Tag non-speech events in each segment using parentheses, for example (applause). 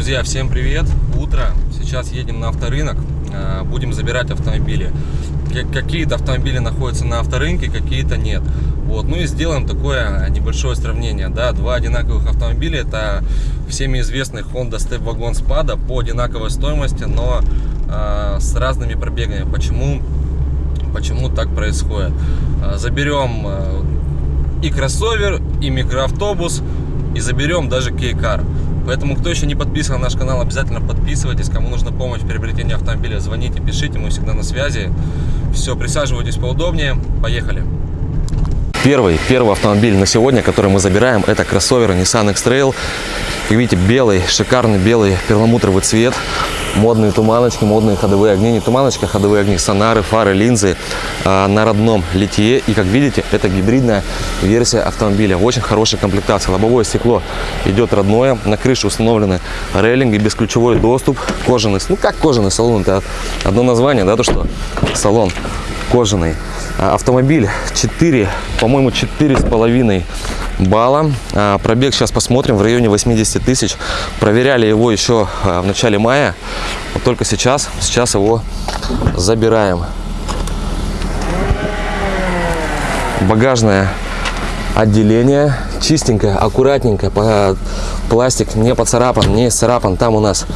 Друзья, всем привет! Утро. Сейчас едем на авторынок. Э, будем забирать автомобили. Какие-то автомобили находятся на авторынке, какие-то нет. Вот. Ну и сделаем такое небольшое сравнение. Да, два одинаковых автомобиля. Это всеми известный Honda Step Wagon Spada по одинаковой стоимости, но э, с разными пробегами. Почему, почему так происходит? Э, заберем и кроссовер, и микроавтобус, и заберем даже кейкар. Поэтому, кто еще не подписан на наш канал, обязательно подписывайтесь. Кому нужна помощь в приобретении автомобиля, звоните, пишите, мы всегда на связи. Все, присаживайтесь поудобнее, поехали. Первый, первый автомобиль на сегодня, который мы забираем, это кроссовер Nissan X-Trail. Как видите, белый, шикарный белый перламутровый цвет. Модные туманочки, модные ходовые огни. Не туманочка, ходовые огни, сонары, фары, линзы а, на родном литье. И как видите, это гибридная версия автомобиля. Очень хорошая комплектация. Лобовое стекло идет родное. На крыше установлены рейлинги, бесключевой доступ. Кожаный, ну как кожаный салон, это одно название, да, то что салон кожаный. А, автомобиль 4, по-моему, четыре с половиной балла. А, пробег сейчас посмотрим в районе 80 тысяч. Проверяли его еще а, в начале мая. Вот только сейчас, сейчас его забираем. Багажное отделение чистенькое, аккуратненько. Пластик не поцарапан, не исцарапан. Там у нас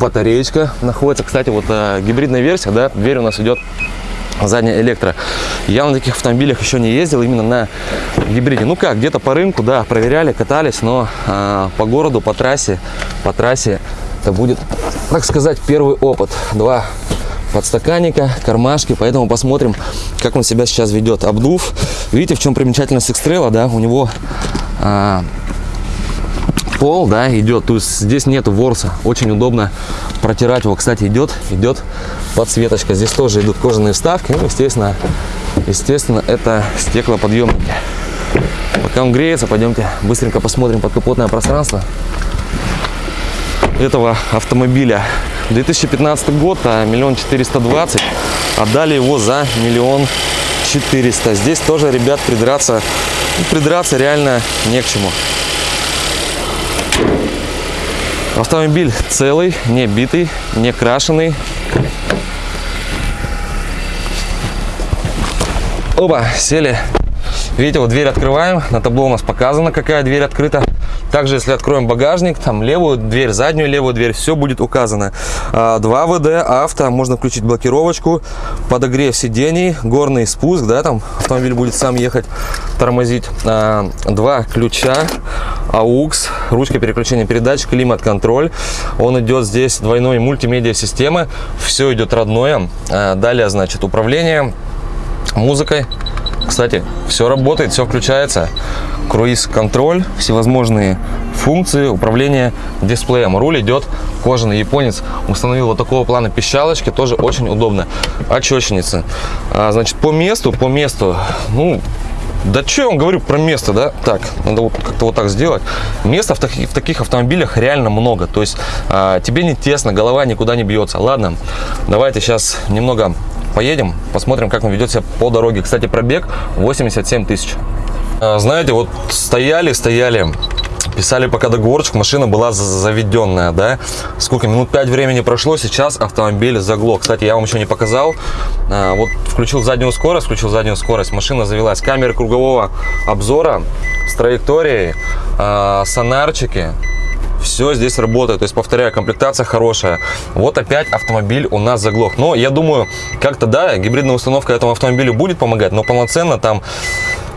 батареечка находится. Кстати, вот гибридная версия, да, дверь у нас идет задняя электро. Я на таких автомобилях еще не ездил, именно на гибриде. Ну как, где-то по рынку, да, проверяли, катались, но а, по городу, по трассе, по трассе это будет, так сказать, первый опыт. Два подстаканника, кармашки, поэтому посмотрим, как он себя сейчас ведет. Обдув, видите, в чем примечательность экстрела, да, у него а, пол, да, идет, то есть здесь нету ворса, очень удобно протирать его, кстати, идет, идет подсветочка, здесь тоже идут кожаные вставки, ну, естественно, естественно, это стеклоподъемники. Пока он греется, пойдемте быстренько посмотрим подкапотное пространство этого автомобиля. 2015 год, а миллион четыреста двадцать, отдали его за миллион четыреста. Здесь тоже, ребят, придраться, ну, придраться реально не к чему. Автомобиль целый, не битый, не крашеный. Оба, сели. Видите, вот дверь открываем. На табло у нас показано, какая дверь открыта. Также, если откроем багажник, там левую дверь, заднюю левую дверь, все будет указано. 2 а, ВД, авто, можно включить блокировочку, подогрев сидений, горный спуск, да, там автомобиль будет сам ехать, тормозить. А, два ключа, AUX, ручка переключения передач, климат-контроль. Он идет здесь двойной мультимедиа системы, все идет родное. А, далее, значит, управление музыкой. Кстати, все работает, все включается круиз-контроль, всевозможные функции управления дисплеем. Руль идет кожаный. Японец установил вот такого плана пищалочки, тоже очень удобно. Очечница. А, значит, по месту, по месту, ну, да что я вам говорю про место, да? Так, надо вот как-то вот так сделать. Места в, таки, в таких автомобилях реально много. То есть а, тебе не тесно, голова никуда не бьется. Ладно, давайте сейчас немного поедем, посмотрим, как он ведет себя по дороге. Кстати, пробег 87 тысяч. А, знаете, вот стояли, стояли, писали пока договорчик, машина была заведенная, да. Сколько минут 5 времени прошло, сейчас автомобиль заглох. Кстати, я вам еще не показал. А, вот включил заднюю скорость, включил заднюю скорость, машина завелась. Камеры кругового обзора с траекторией, а, сонарчики, все здесь работает. То есть, повторяю, комплектация хорошая. Вот опять автомобиль у нас заглох. Но я думаю, как-то, да, гибридная установка этому автомобилю будет помогать, но полноценно там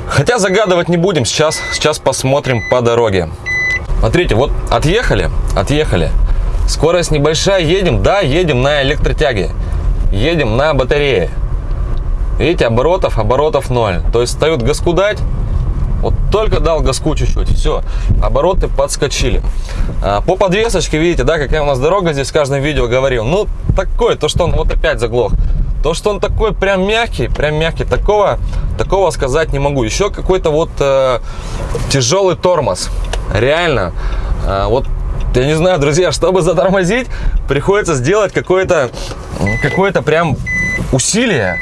Хотя загадывать не будем, сейчас, сейчас посмотрим по дороге. Смотрите, вот отъехали, отъехали. Скорость небольшая, едем, да, едем на электротяге. Едем на батарее. Видите, оборотов, оборотов ноль. То есть встают газку дать, вот только дал газку чуть-чуть, все, обороты подскочили. А, по подвесочке, видите, да, какая у нас дорога здесь в каждом видео говорил. Ну, такой, то, что он вот опять заглох. То, что он такой прям мягкий, прям мягкий, такого, такого сказать не могу. Еще какой-то вот э, тяжелый тормоз. Реально. Э, вот, я не знаю, друзья, чтобы затормозить, приходится сделать какое-то какое-то прям усилие.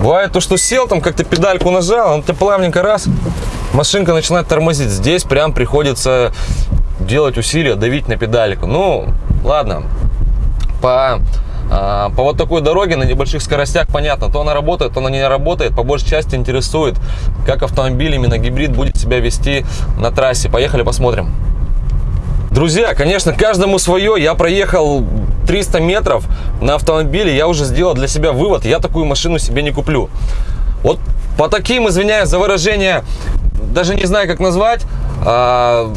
Бывает то, что сел, там как-то педальку нажал, он тебе плавненько раз, машинка начинает тормозить. Здесь прям приходится делать усилия, давить на педальку. Ну, ладно, по а, по вот такой дороге на небольших скоростях понятно, то она работает, то она не работает. По большей части интересует, как автомобиль именно гибрид будет себя вести на трассе. Поехали посмотрим. Друзья, конечно, каждому свое. Я проехал 300 метров на автомобиле, я уже сделал для себя вывод, я такую машину себе не куплю. Вот по таким, извиняюсь за выражение, даже не знаю, как назвать, а,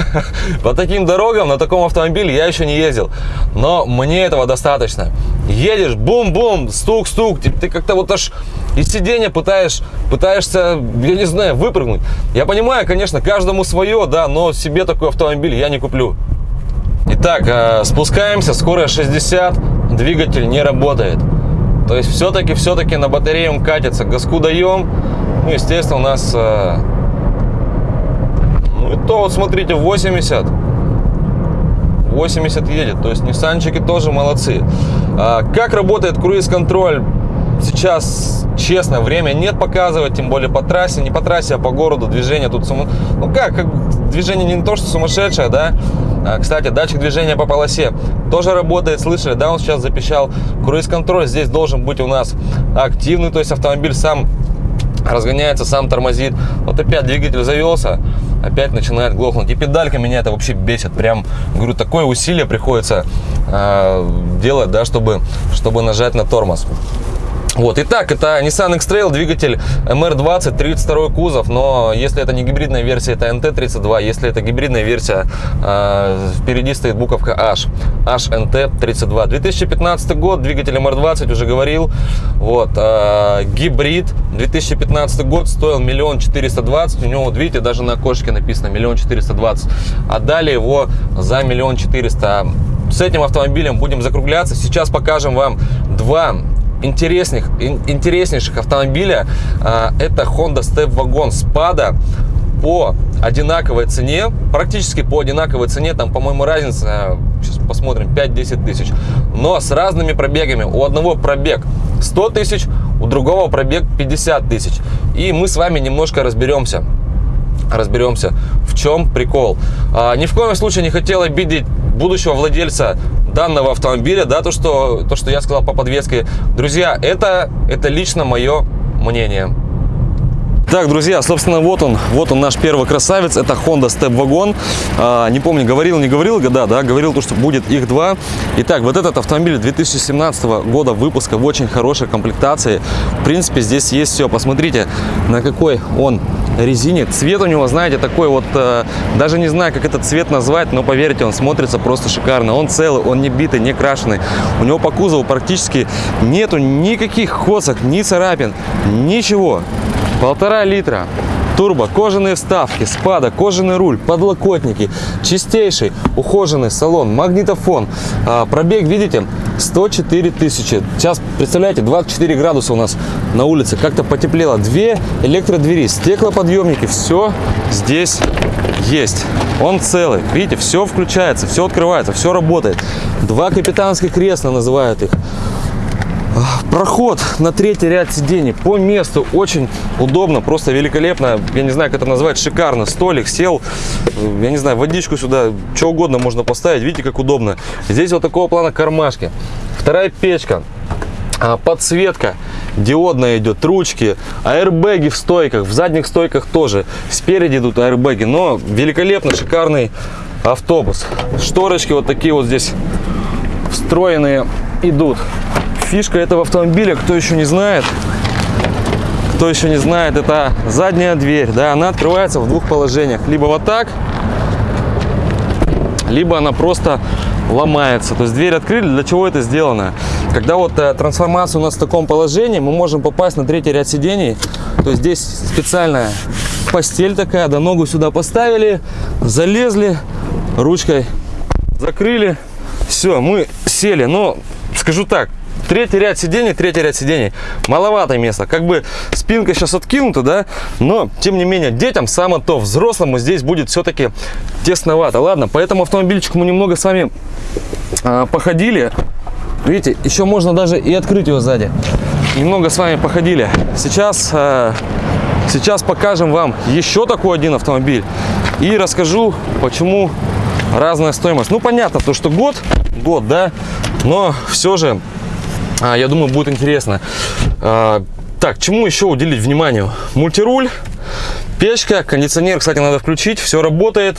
(laughs) по таким дорогам на таком автомобиле я еще не ездил. Но мне этого достаточно. Едешь, бум-бум, стук-стук, ты, ты как-то вот аж из сиденья пытаешь, пытаешься, я не знаю, выпрыгнуть. Я понимаю, конечно, каждому свое, да, но себе такой автомобиль я не куплю. Итак, э, спускаемся, скорость 60, двигатель не работает. То есть все-таки, все-таки на батарее он катится, газку даем, ну, естественно, у нас э, и то вот смотрите 80 80 едет. То есть ниссанчики тоже молодцы. А, как работает круиз-контроль? Сейчас честно время нет показывать тем более по трассе. Не по трассе а по городу движение тут сум... ну как, как движение не то что сумасшедшее да кстати датчик движения по полосе тоже работает слышали да он сейчас запищал круиз-контроль здесь должен быть у нас активный то есть автомобиль сам разгоняется сам тормозит вот опять двигатель завелся опять начинает глохнуть. И педалька меня это вообще бесит. Прям, говорю, такое усилие приходится э, делать, да, чтобы, чтобы нажать на тормоз. Вот, итак, это Nissan X-Trail, двигатель MR20, 32 кузов, но если это не гибридная версия, это NT32, если это гибридная версия, э, впереди стоит буковка H, HNT32. 2015 год, двигатель MR20, уже говорил, вот, э, гибрид, 2015 год, стоил миллион четыреста двадцать, у него, вот видите, даже на окошке написано миллион четыреста двадцать, отдали его за миллион четыреста. С этим автомобилем будем закругляться, сейчас покажем вам два интересных, интереснейших автомобиля а, это Honda Step Wagon Spada по одинаковой цене, практически по одинаковой цене, там, по-моему, разница, сейчас посмотрим, 5-10 тысяч, но с разными пробегами. У одного пробег 100 тысяч, у другого пробег 50 тысяч. И мы с вами немножко разберемся, разберемся, в чем прикол. А, ни в коем случае не хотел обидеть будущего владельца данного автомобиля, да, то, что, то, что я сказал по подвеске. Друзья, это, это лично мое мнение. Так, друзья, собственно, вот он, вот он наш первый красавец, это Honda Step Wagon. А, не помню, говорил, не говорил, да, да, говорил то, что будет их два. Итак, вот этот автомобиль 2017 года выпуска в очень хорошей комплектации. В принципе, здесь есть все. Посмотрите, на какой он резине. Цвет у него, знаете, такой вот, э, даже не знаю, как этот цвет назвать, но поверьте, он смотрится просто шикарно. Он целый, он не битый, не крашеный. У него по кузову практически нету никаких ходцев, ни царапин, ничего полтора литра турбо, кожаные вставки, спада, кожаный руль, подлокотники, чистейший, ухоженный салон, магнитофон. А, пробег, видите, 104 тысячи. Сейчас, представляете, 24 градуса у нас на улице, как-то потеплело. Две электродвери, стеклоподъемники, все здесь есть. Он целый, видите, все включается, все открывается, все работает. Два капитанских кресла называют их. Проход на третий ряд сидений по месту очень удобно, просто великолепно. Я не знаю, как это назвать, шикарно. Столик сел, я не знаю, водичку сюда, что угодно можно поставить. Видите, как удобно. Здесь вот такого плана кармашки. Вторая печка а, подсветка диодная идет, ручки, аэрбэги в стойках, в задних стойках тоже. Спереди идут аэрбэги, но великолепно шикарный автобус. Шторочки вот такие вот здесь встроенные идут фишка этого автомобиля, кто еще не знает, кто еще не знает, это задняя дверь, да, она открывается в двух положениях, либо вот так, либо она просто ломается. То есть дверь открыли, для чего это сделано? Когда вот э, трансформация у нас в таком положении, мы можем попасть на третий ряд сидений. То есть здесь специальная постель такая, да ногу сюда поставили, залезли, ручкой закрыли, все, мы сели. Но скажу так, Третий ряд сидений, третий ряд сидений. Маловато места. Как бы спинка сейчас откинута, да, но, тем не менее, детям самое то, взрослому здесь будет все-таки тесновато. Ладно, по этому автомобильчику мы немного с вами а, походили. Видите, еще можно даже и открыть его сзади. Немного с вами походили. Сейчас, а, сейчас покажем вам еще такой один автомобиль. И расскажу, почему разная стоимость. Ну, понятно, то, что год, год, да, но все же, я думаю, будет интересно. А, так, чему еще уделить внимание? Мультируль, печка, кондиционер, кстати, надо включить, все работает.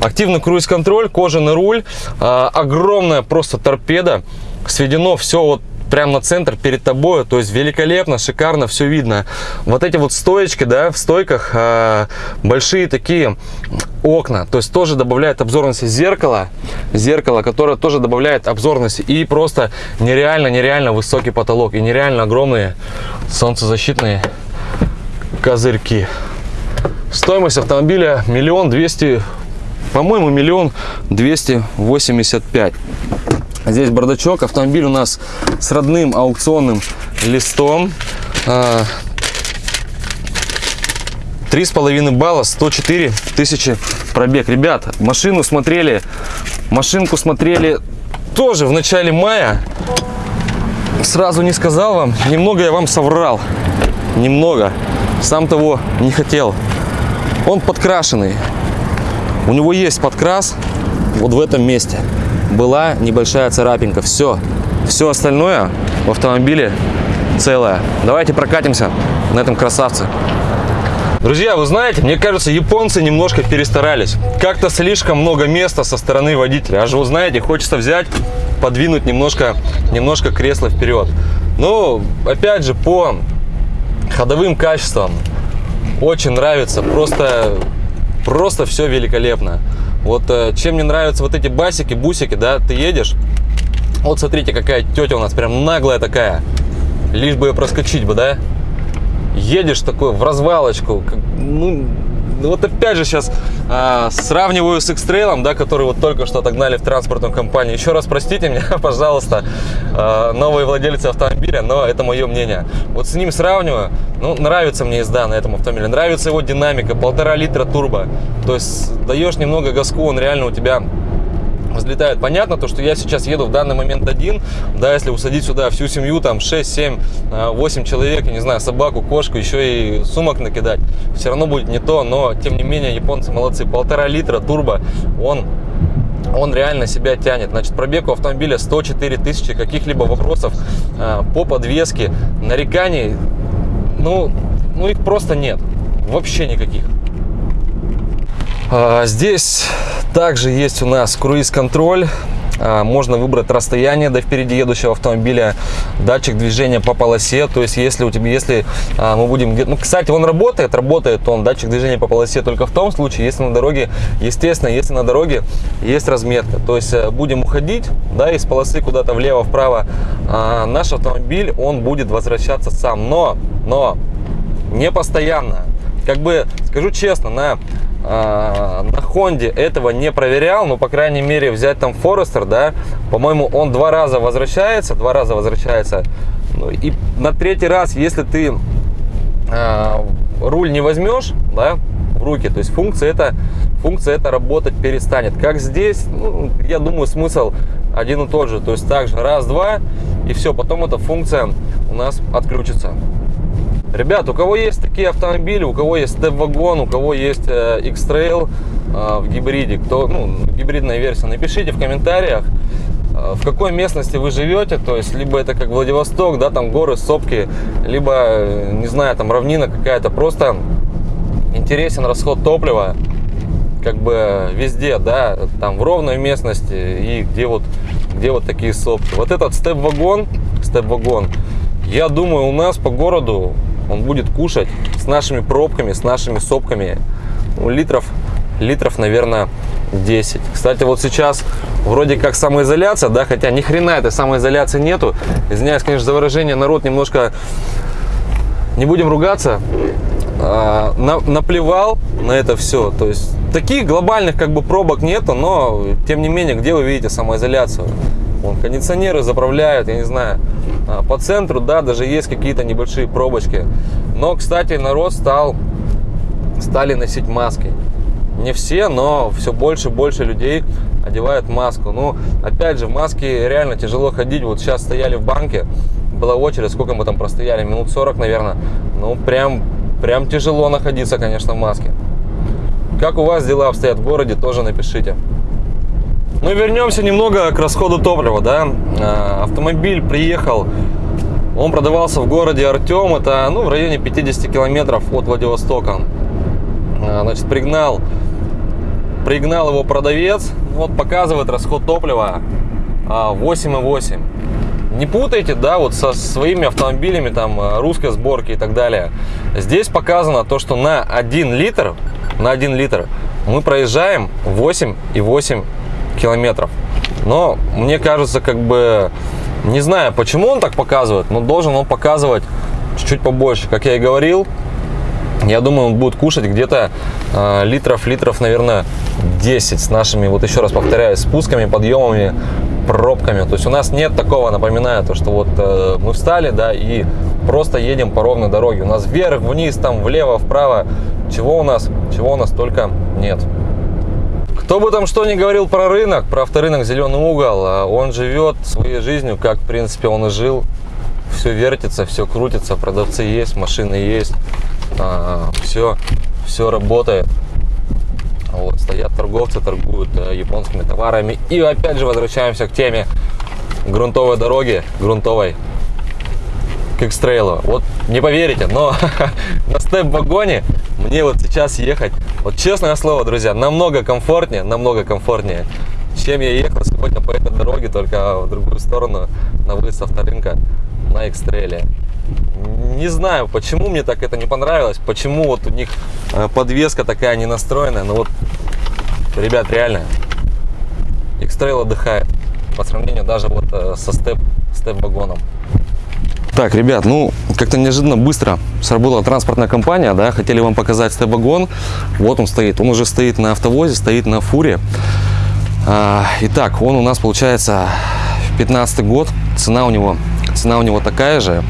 Активный круиз-контроль, кожаный руль, а, огромная просто торпеда. Сведено все вот прямо на центр перед тобой, то есть великолепно, шикарно, все видно. Вот эти вот стоечки, да, в стойках э, большие такие окна, то есть тоже добавляет обзорности зеркала, зеркало, которое тоже добавляет обзорности и просто нереально, нереально высокий потолок и нереально огромные солнцезащитные козырьки. Стоимость автомобиля миллион двести, по-моему, миллион двести восемьдесят пять. Здесь бардачок. Автомобиль у нас с родным аукционным листом. А, три с половиной балла, 104 тысячи пробег. Ребят, машину смотрели, машинку смотрели тоже в начале мая. Сразу не сказал вам, немного я вам соврал. Немного. Сам того не хотел. Он подкрашенный. У него есть подкрас вот в этом месте была небольшая царапинка. Все. Все остальное в автомобиле целое. Давайте прокатимся на этом красавце. Друзья, вы знаете, мне кажется, японцы немножко перестарались. Как-то слишком много места со стороны водителя. Аж вы знаете, хочется взять, подвинуть немножко, немножко кресло вперед. Ну, опять же, по ходовым качествам очень нравится. Просто, просто все великолепно. Вот э, чем мне нравятся вот эти басики, бусики, да, ты едешь, вот смотрите, какая тетя у нас, прям наглая такая, лишь бы ее проскочить бы, да, едешь такой в развалочку, ну, ну вот опять же сейчас а, сравниваю с X-Trail, да, который вот только что отогнали в транспортную компанию. Еще раз простите меня, (laughs) пожалуйста, а, новые владельцы автомобиля, но это мое мнение. Вот с ним сравниваю, ну, нравится мне езда на этом автомобиле, нравится его динамика, полтора литра турбо. То есть даешь немного газку, он реально у тебя взлетают. Понятно, то, что я сейчас еду в данный момент один, да, если усадить сюда всю семью, там 6, 7, 8 человек, я не знаю, собаку, кошку, еще и сумок накидать, все равно будет не то, но тем не менее японцы молодцы. Полтора литра турбо, он он реально себя тянет. Значит, пробег у автомобиля 104 тысячи, каких-либо вопросов э, по подвеске, нареканий, ну, ну их просто нет, вообще никаких. А, здесь также есть у нас круиз-контроль. А, можно выбрать расстояние до впереди едущего автомобиля, датчик движения по полосе. То есть, если у тебя, если а, мы будем, ну, кстати, он работает, работает он датчик движения по полосе только в том случае, если на дороге, естественно, если на дороге есть разметка. То есть, э, будем уходить, да, из полосы куда-то влево-вправо, наш автомобиль, он будет возвращаться сам. Но, но не постоянно. Как бы, скажу честно, на а, на Хонде этого не проверял, но, по крайней мере, взять там Форестер, да, по-моему, он два раза возвращается, два раза возвращается. Ну, и на третий раз, если ты э, руль не возьмешь, да, в руки, то есть функция это, функция это работать перестанет. Как здесь, ну, я думаю, смысл один и тот же, то есть также раз-два, и все, потом эта функция у нас отключится. Ребят, у кого есть такие автомобили, у кого есть степ-вагон, у кого есть э, X-Trail э, в гибриде, кто, ну, гибридная версия, напишите в комментариях, э, в какой местности вы живете, то есть, либо это как Владивосток, да, там горы, сопки, либо, не знаю, там равнина какая-то, просто интересен расход топлива, как бы везде, да, там в ровной местности и где вот, где вот такие сопки. Вот этот степ-вагон, степ-вагон, я думаю, у нас по городу он будет кушать с нашими пробками, с нашими сопками ну, литров, литров, наверное, 10. Кстати, вот сейчас вроде как самоизоляция, да, хотя ни хрена этой самоизоляции нету. Извиняюсь, конечно, за выражение, народ немножко, не будем ругаться, а, на, наплевал на это все. То есть таких глобальных как бы пробок нету, но тем не менее, где вы видите самоизоляцию? Вон, кондиционеры заправляют, я не знаю, а, по центру, да, даже есть какие-то небольшие пробочки. Но, кстати, народ стал, стали носить маски. Не все, но все больше и больше людей одевают маску. Ну, опять же, в маске реально тяжело ходить. Вот сейчас стояли в банке, была очередь, сколько мы там простояли, минут 40, наверное. Ну, прям, прям тяжело находиться, конечно, в маске. Как у вас дела обстоят в городе, тоже напишите. И вернемся немного к расходу топлива, да. А, автомобиль приехал, он продавался в городе Артем, это ну, в районе 50 километров от Владивостока. А, значит, пригнал, пригнал его продавец, вот показывает расход топлива 8,8. А, Не путайте, да, вот со своими автомобилями там русской сборки и так далее. Здесь показано то, что на 1 литр, на 1 литр мы проезжаем 8,8 километров. Но мне кажется, как бы, не знаю, почему он так показывает, но должен он показывать чуть-чуть побольше. Как я и говорил, я думаю, он будет кушать где-то э, литров, литров, наверное, 10 с нашими, вот еще раз повторяю, спусками, подъемами, пробками. То есть у нас нет такого, напоминаю, то, что вот э, мы встали, да, и просто едем по ровной дороге. У нас вверх, вниз, там, влево, вправо. Чего у нас? Чего у нас только нет. Кто бы там что ни говорил про рынок, про авторынок «Зеленый угол», а он живет своей жизнью, как, в принципе, он и жил. Все вертится, все крутится, продавцы есть, машины есть, все, все работает. Вот, стоят торговцы, торгуют э, японскими товарами. И опять же возвращаемся к теме грунтовой дороги, грунтовой к X-Trail. Вот не поверите, но (laughs) на степ-вагоне мне вот сейчас ехать, вот честное слово, друзья, намного комфортнее, намного комфортнее, чем я ехал сегодня по этой дороге, только в другую сторону, на выезд авторынка на X-Trail. Не знаю, почему мне так это не понравилось, почему вот у них э, подвеска такая не настроенная, но вот, ребят, реально, X-Trail отдыхает по сравнению даже вот э, со степ, степ-вагоном. Так, ребят, ну, как-то неожиданно быстро сработала транспортная компания, да, хотели вам показать степ-вагон, вот он стоит, он уже стоит на автовозе, стоит на фуре. А, итак, он у нас получается 15 год, цена у него, цена у него такая же,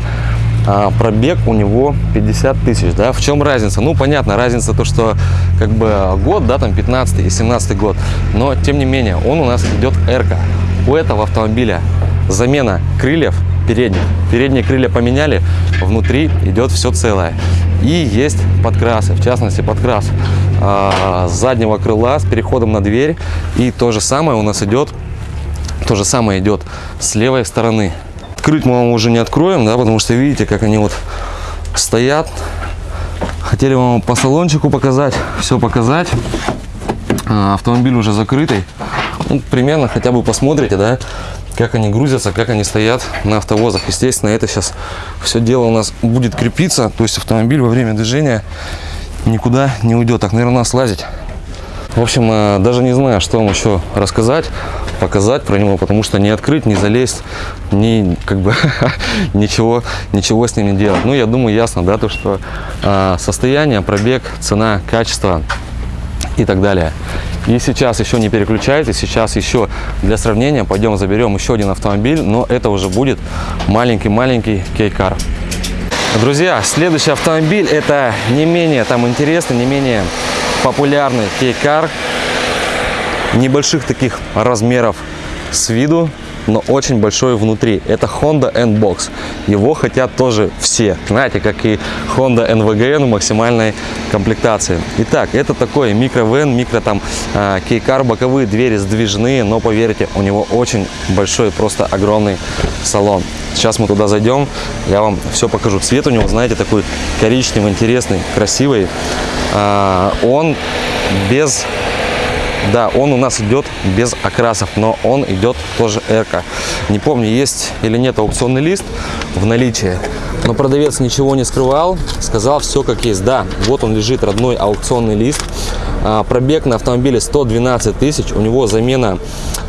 а пробег у него 50 тысяч, да, в чем разница? Ну, понятно, разница то, что как бы год, да, там 15 и 17 год, но тем не менее, он у нас идет эрка. У этого автомобиля замена крыльев передних. Передние крылья поменяли, внутри идет все целое. И есть подкрасы, в частности подкрас а, заднего крыла с переходом на дверь. И то же самое у нас идет, то же самое идет с левой стороны. Открыть мы вам уже не откроем, да, потому что видите, как они вот стоят. Хотели вам по салончику показать, все показать. А, автомобиль уже закрытый. Ну, примерно хотя бы посмотрите, да, как они грузятся, как они стоят на автовозах. Естественно, это сейчас все дело у нас будет крепиться, то есть автомобиль во время движения никуда не уйдет. Так, наверное, нас лазить. В общем, э, даже не знаю, что вам еще рассказать, показать про него, потому что не открыть, не залезть, ни, как бы, (laughs) ничего, ничего с ним не делать. Ну, я думаю, ясно, да, то, что э, состояние, пробег, цена, качество и так далее. И сейчас еще не переключайтесь, сейчас еще для сравнения пойдем заберем еще один автомобиль, но это уже будет маленький-маленький кейкар. Друзья, следующий автомобиль это не менее там интересный, не менее популярный кейкар небольших таких размеров с виду но очень большой внутри. Это Honda N-Box. Его хотят тоже все. Знаете, как и Honda NVGN в максимальной комплектации. Итак, это такой микро-вен, микро там а, кейкар, боковые двери сдвижные, но поверьте, у него очень большой, просто огромный салон. Сейчас мы туда зайдем, я вам все покажу. Цвет у него, знаете, такой коричневый, интересный, красивый. А, он без да, он у нас идет без окрасов, но он идет тоже эко. Не помню, есть или нет аукционный лист в наличии, но продавец ничего не скрывал, сказал все как есть. Да, вот он лежит, родной аукционный лист. А, пробег на автомобиле 112 тысяч, у него замена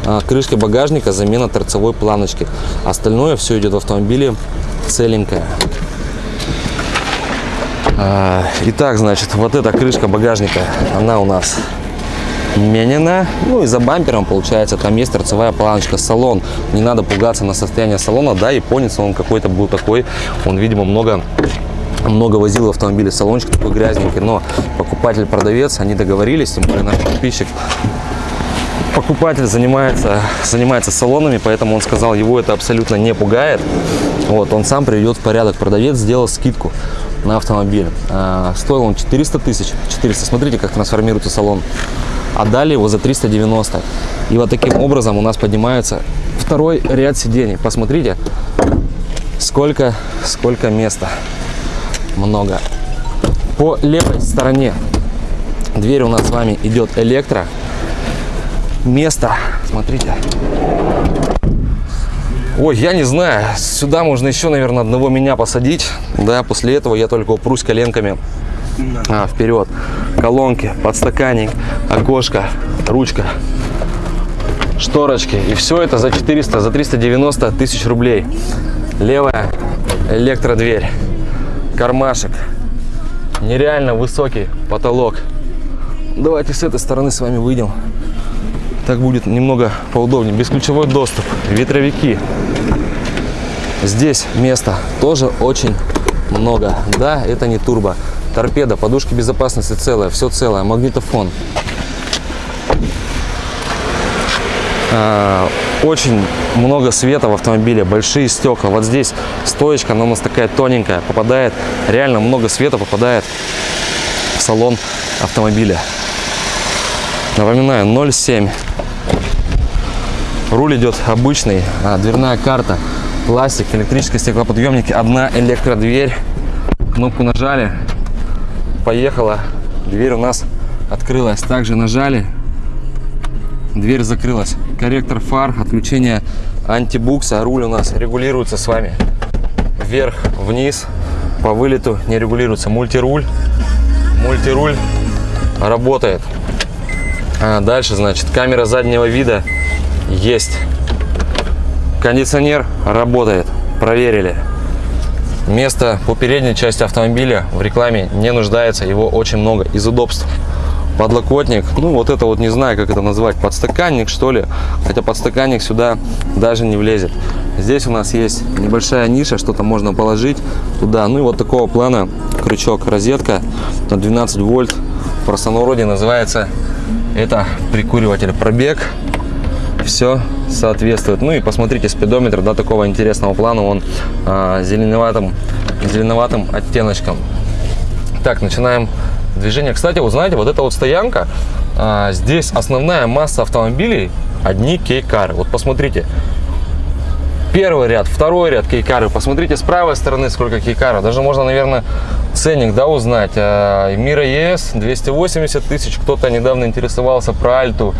а, крышки багажника, замена торцевой планочки. Остальное все идет в автомобиле целенькое. А, итак, значит, вот эта крышка багажника, она у нас Менина. Ну и за бампером получается там есть торцевая планочка. Салон. Не надо пугаться на состояние салона. Да, японец он какой-то был такой. Он, видимо, много много возил автомобили, салончик такой грязненький, но покупатель, продавец, они договорились, тем более наш подписчик покупатель занимается занимается салонами, поэтому он сказал, его это абсолютно не пугает. Вот, он сам приведет в порядок. Продавец сделал скидку на автомобиль. А, стоил он 400 тысяч. 400. Смотрите, как трансформируется салон. Отдали его за 390. И вот таким образом у нас поднимается второй ряд сидений. Посмотрите, сколько, сколько места. Много. По левой стороне дверь у нас с вами идет электро. Место, смотрите. Ой, я не знаю, сюда можно еще, наверное, одного меня посадить. Да, после этого я только упрусь коленками а, вперед. Колонки, подстаканник, окошко, ручка, шторочки. И все это за 400, за 390 тысяч рублей. Левая электродверь, кармашек, нереально высокий потолок. Давайте с этой стороны с вами выйдем. Так будет немного поудобнее. Бесключевой доступ, ветровики. Здесь места тоже очень много. Да, это не турбо. Торпеда, подушки безопасности целая, все целое, магнитофон. А, очень много света в автомобиле, большие стекла. Вот здесь стоечка, она у нас такая тоненькая, попадает, реально много света попадает в салон автомобиля. Напоминаю, 0,7. Руль идет обычный, а дверная карта, пластик, электрические стеклоподъемники, одна электродверь. Кнопку нажали, поехала. Дверь у нас открылась. Также нажали, дверь закрылась. Корректор фар, отключение антибукса. Руль у нас регулируется с вами вверх, вниз. По вылету не регулируется. Мультируль. Мультируль работает. А дальше, значит, камера заднего вида есть. Кондиционер работает. Проверили. Место по передней части автомобиля в рекламе не нуждается. Его очень много из удобств. Подлокотник, ну вот это вот не знаю, как это назвать, подстаканник что ли. Хотя подстаканник сюда даже не влезет. Здесь у нас есть небольшая ниша, что-то можно положить туда. Ну и вот такого плана крючок, розетка на 12 вольт. В простонародье называется это прикуриватель пробег все соответствует. Ну и посмотрите спидометр до да, такого интересного плана. Он а, зеленоватым зеленоватым оттеночком. Так начинаем движение. Кстати вот знаете вот эта вот стоянка а, здесь основная масса автомобилей одни кейкары. Вот посмотрите первый ряд второй ряд кейкары. Посмотрите с правой стороны сколько кейкаров даже можно наверное ценник да, узнать. А, Мира ЕС 280 тысяч, кто-то недавно интересовался про Альту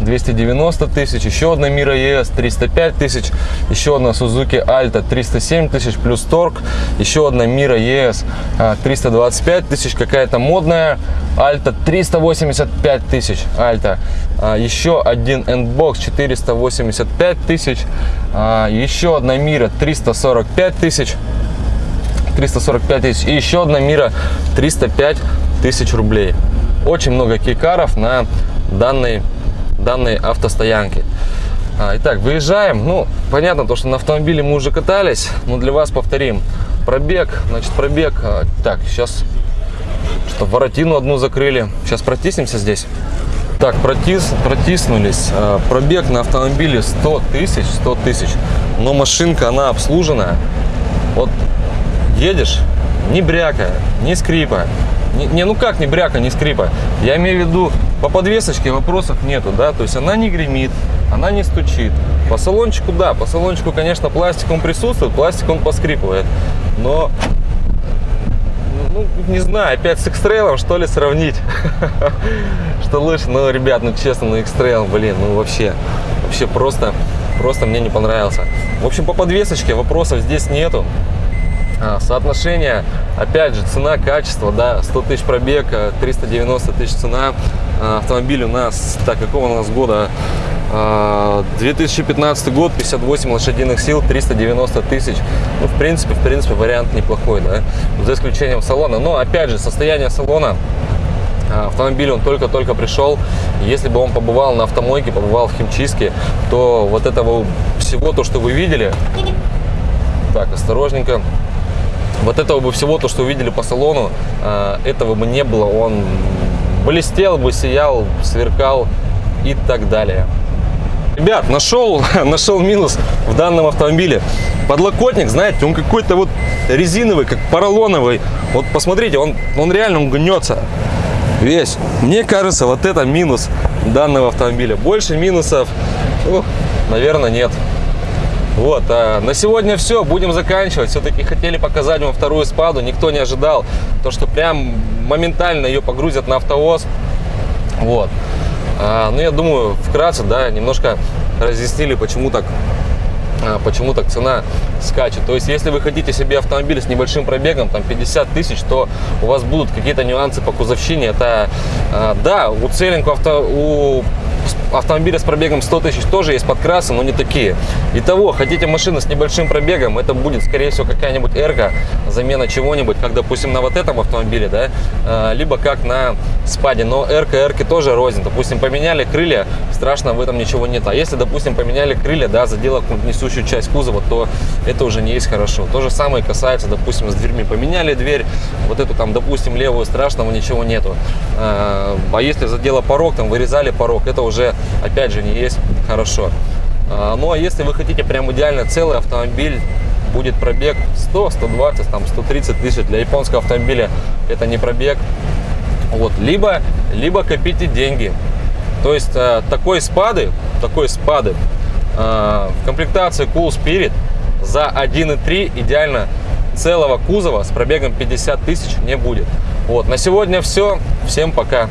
290 тысяч, еще одна Мира ЕС 305 тысяч, еще одна Сузуки Альта 307 тысяч. Плюс торг, еще одна Мира ЕС 325 тысяч, какая-то модная Альта 385 тысяч, Альта, а, еще один Endbox 485 тысяч, а, еще одна Мира 345 тысяч, 345 тысяч. И еще одна Мира 305 тысяч рублей. Очень много кейкаров на данной, данной автостоянке. А, итак, выезжаем. Ну, понятно, то, что на автомобиле мы уже катались, но для вас повторим. Пробег, значит, пробег. А, так, сейчас что воротину одну закрыли. Сейчас протиснемся здесь. Так, протис, протиснулись. А, пробег на автомобиле 100 тысяч, 100 тысяч. Но машинка, она обслуженная. Вот едешь, ни бряка, ни скрипа. Не, не, ну как ни бряка, ни скрипа. Я имею в виду, по подвесочке вопросов нету, да, то есть она не гремит, она не стучит. По салончику, да, по салончику, конечно, пластик он присутствует, пластик он поскрипывает, но, ну, не знаю, опять с X-Trail, что ли, сравнить, (laughs) что лучше, ну, ребят, ну, честно, ну, X-Trail, блин, ну, вообще, вообще просто, просто мне не понравился. В общем, по подвесочке вопросов здесь нету. А, соотношение, опять же, цена-качество, да, 100 тысяч пробег, 390 тысяч цена. А, автомобиль у нас, так, какого у нас года? 2015 а, год, 58 лошадиных сил, 390 тысяч. Ну, в принципе, в принципе, вариант неплохой, да, за исключением салона. Но, опять же, состояние салона автомобиль он только-только пришел. Если бы он побывал на автомойке, побывал в химчистке, то вот этого всего, то, что вы видели, так, осторожненько, вот этого бы всего, то, что увидели по салону, э, этого бы не было. Он блестел бы, сиял, сверкал и так далее. Ребят, нашел, (laughs) нашел минус в данном автомобиле. Подлокотник, знаете, он какой-то вот резиновый, как поролоновый. Вот посмотрите, он, он реально он гнется весь. Мне кажется, вот это минус данного автомобиля. Больше минусов, ну, наверное, нет. Вот, а на сегодня все, будем заканчивать. Все-таки хотели показать вам вторую спаду, никто не ожидал, то что прям моментально ее погрузят на автовоз. Вот. А, ну, я думаю, вкратце, да, немножко разъяснили, почему так а, почему так цена скачет. То есть, если вы хотите себе автомобиль с небольшим пробегом, там 50 тысяч, то у вас будут какие-то нюансы по кузовщине. Это, а, да, у целлинг авто, у автомобиля с пробегом 100 тысяч тоже есть подкрасы, но не такие. Итого, хотите машину с небольшим пробегом, это будет, скорее всего, какая-нибудь эрго, замена чего-нибудь, как, допустим, на вот этом автомобиле, да, а, либо как на спаде. Но эрка, эрки тоже рознь. Допустим, поменяли крылья, страшно в этом ничего нет. А если, допустим, поменяли крылья, да, задела несущую часть кузова, то это уже не есть хорошо. То же самое касается, допустим, с дверьми. Поменяли дверь, вот эту там, допустим, левую, страшного ничего нету. А, а если задела порог, там, вырезали порог, это уже, опять же, не есть хорошо. А, ну, а если вы хотите прям идеально целый автомобиль, будет пробег 100, 120, там 130 тысяч. Для японского автомобиля это не пробег. Вот, либо, либо копите деньги. То есть э, такой спады, такой спады э, в комплектации Cool Spirit за 1.3 идеально целого кузова с пробегом 50 тысяч не будет. Вот, на сегодня все. Всем пока.